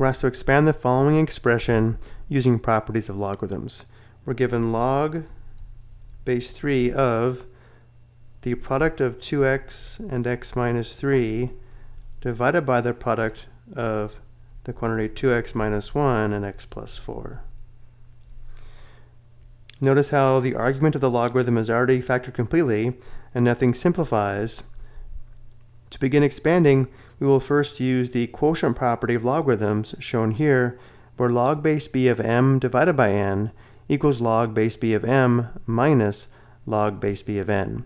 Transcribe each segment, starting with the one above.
we're asked to expand the following expression using properties of logarithms. We're given log base 3 of the product of 2x and x minus 3 divided by the product of the quantity 2x minus 1 and x plus 4. Notice how the argument of the logarithm is already factored completely and nothing simplifies. To begin expanding, we will first use the quotient property of logarithms shown here, where log base b of m divided by n equals log base b of m minus log base b of n.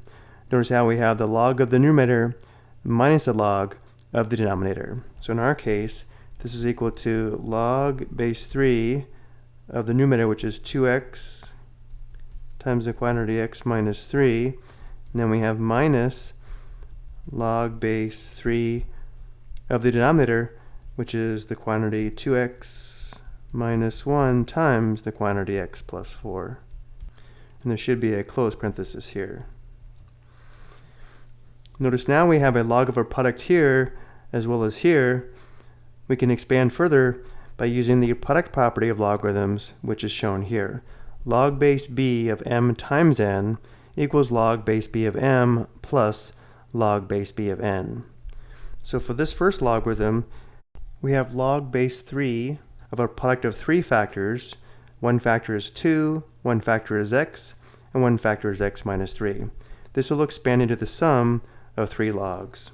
Notice how we have the log of the numerator minus the log of the denominator. So in our case, this is equal to log base 3 of the numerator, which is 2x times the quantity x minus 3. And then we have minus log base 3 of the denominator, which is the quantity 2x minus 1 times the quantity x plus 4. And there should be a closed parenthesis here. Notice now we have a log of our product here as well as here. We can expand further by using the product property of logarithms, which is shown here. Log base b of m times n equals log base b of m plus log base b of n. So for this first logarithm, we have log base 3 of a product of three factors. One factor is 2, one factor is x, and one factor is x minus 3. This will expand into the sum of three logs.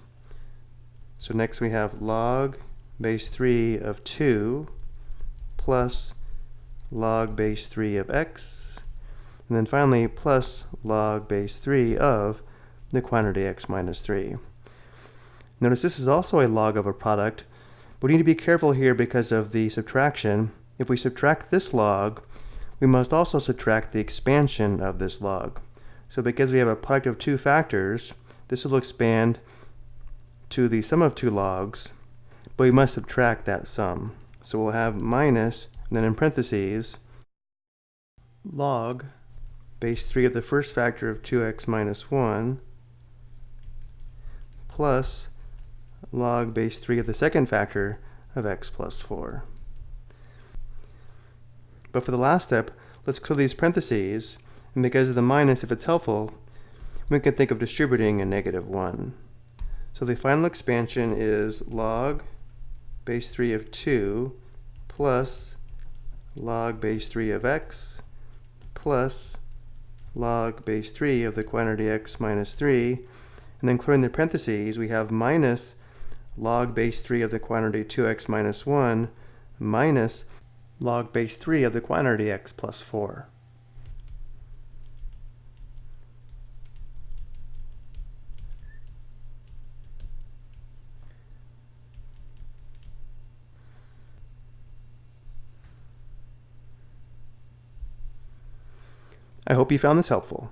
So next we have log base 3 of 2 plus log base 3 of x, and then finally plus log base 3 of the quantity x minus 3. Notice this is also a log of a product, but we need to be careful here because of the subtraction. If we subtract this log, we must also subtract the expansion of this log. So because we have a product of two factors, this will expand to the sum of two logs, but we must subtract that sum. So we'll have minus, and then in parentheses, log base 3 of the first factor of 2x minus 1 plus log base 3 of the second factor of x plus 4. But for the last step, let's clear these parentheses, and because of the minus, if it's helpful, we can think of distributing a negative 1. So the final expansion is log base 3 of 2 plus log base 3 of x plus log base 3 of the quantity x minus 3. And then clearing the parentheses, we have minus log base 3 of the quantity 2x minus 1 minus log base 3 of the quantity x plus 4. I hope you found this helpful.